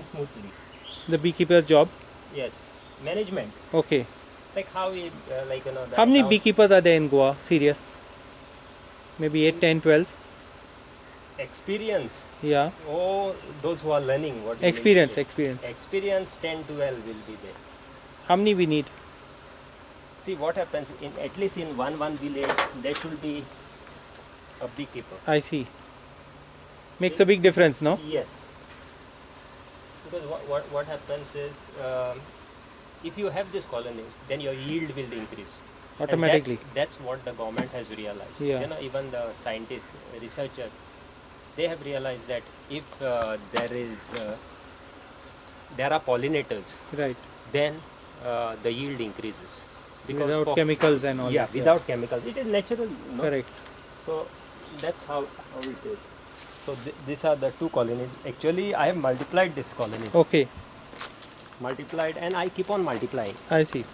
running smoothly. The beekeeper's job. Yes, management. Okay. Like how it, uh, like you know. How many account- beekeepers are there in Goa? Serious? Maybe 8, 10, 12? Experience. Yeah. Oh, those who are learning what. you mean to Experience, experience. Experience 10, 12 will be there. How many we need? See what happens in at least in one one village there should be a beekeeper. I see. Makes a big difference, no? Yes. Because what, what, what happens is, um, if you have this colonies, then your yield will increase. Automatically. That's, that's what the government has realized. Yeah. You know, even the scientists, researchers, they have realized that if uh, there is, uh, there are pollinators, Right. then uh, the yield increases. because Without chemicals and all yeah. without chemicals. It is natural. No? Correct. So that's how, how it is. So th- these are the two colonies. Actually, I have multiplied this colony. Okay. Multiplied, and I keep on multiplying. I see.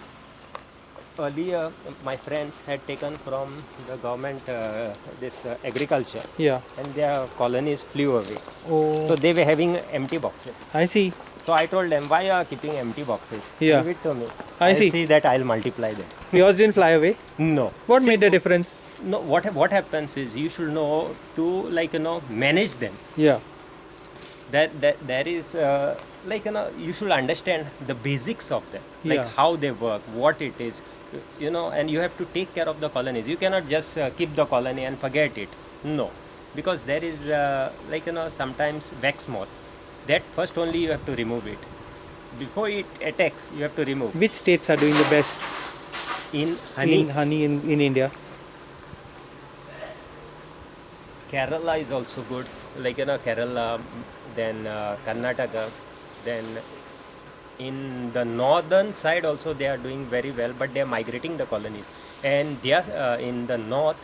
Earlier, my friends had taken from the government uh, this uh, agriculture, Yeah. and their colonies flew away. Oh. So they were having empty boxes. I see. So I told them, why are you keeping empty boxes? Yeah. Give it to me. I I'll see. see that I'll multiply them. Yours didn't fly away. No. What See, made the difference? No. What what happens is you should know to like you know manage them. Yeah. that that there is uh, like you know you should understand the basics of them. Like Yeah. how they work what it is you know and you have to take care of the colonies. You cannot just uh, keep the colony and forget it. No. Because there is uh, like you know sometimes wax moth. That first only you have to remove it. Before it attacks you have to remove. Which states are doing the best? In honey. In honey in, in India? Kerala is also good, like you know Kerala, then uh, Karnataka, then in the northern side also they are doing very well, but they are migrating the colonies, and they are uh, in the north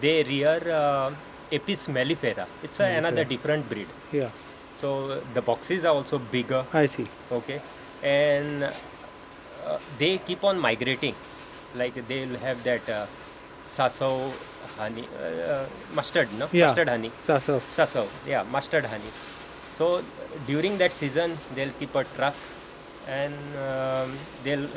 they rear uh, Apis mellifera. It's a, another different breed. Yeah. So the boxes are also bigger, I see. okay, and uh, they keep on migrating, like they'll have that uh, saso honey, uh, mustard, no, Yeah. mustard honey. Saso. Sasav, yeah, mustard honey. So during that season, they'll keep a truck and um, they'll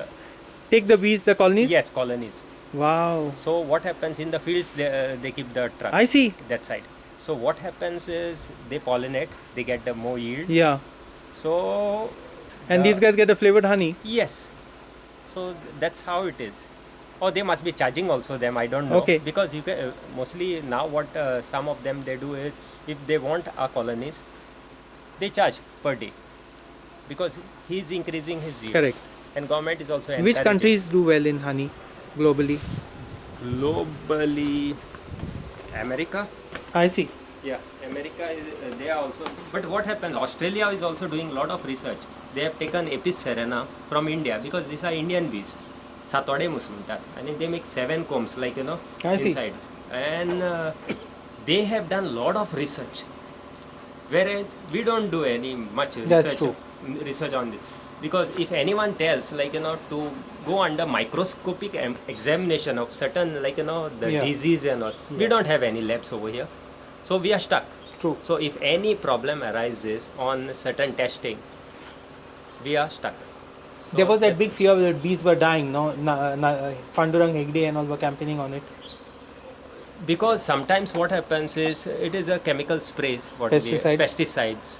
Take the bees, the colonies? yes colonies. Wow. So what happens in the fields? They uh, they keep the truck I see. that side. So what happens is they pollinate, they get the more yield. Yeah. So And the- these guys get a flavored honey. yes, so that's how it is. Or they must be charging also them. I don't know. Okay. Because you can uh, mostly now what uh, some of them they do is if they want our colonies, they charge per day because he is increasing his yield. Correct. And government is also Which countries do well in honey globally? Globally, America. I see. Yeah, America is, uh, they are also, but what happens, Australia is also doing a lot of research. They have taken Apis cerana from India because these are Indian bees. Satwademus I And they make seven combs like, you know, I inside. See. And uh, they have done a lot of research Whereas we don't do any much research research on this. Because if anyone tells like you know to go under microscopic examination of certain like you know the Yeah. disease and all, we don't have any labs over here. So we are stuck. True. So if any problem arises on certain testing, we are stuck. So there was that big fear that bees were dying. No, na, na, Pandurang Hegde and all were campaigning on it. Because sometimes what happens is it is a chemical sprays what Pesticides. we pesticides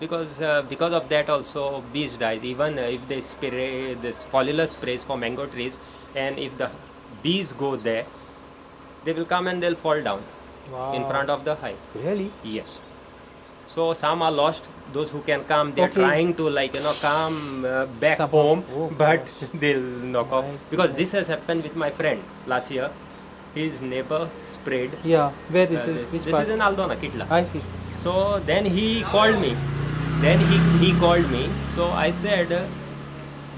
because uh, because of that also bees dies even if they spray this foliar sprays for mango trees and if the bees go there they will come and they'll fall down in front of the hive Really? Yes. So some are lost. Those who can come, they're Okay. trying to like you know come uh, back home, Oh, but they'll knock off because this has happened with my friend last year. His neighbor sprayed. Yeah. Where this uh, is? this Which this part? is in Aldona, Kitla. I see. So then he called me. Then he he called me. So I said, uh,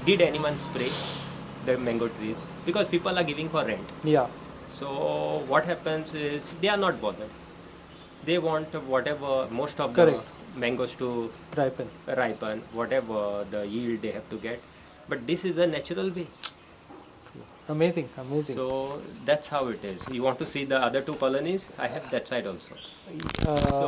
did anyone spray the mango trees? Because people are giving for rent. Yeah. So what happens is they are not bothered. They want whatever most of Correct. the mangoes to Ripen. ripen, whatever the yield they have to get. But this is a natural way. Amazing. Amazing. So that's how it is. You want to see the other two colonies? I have that side also. uh, So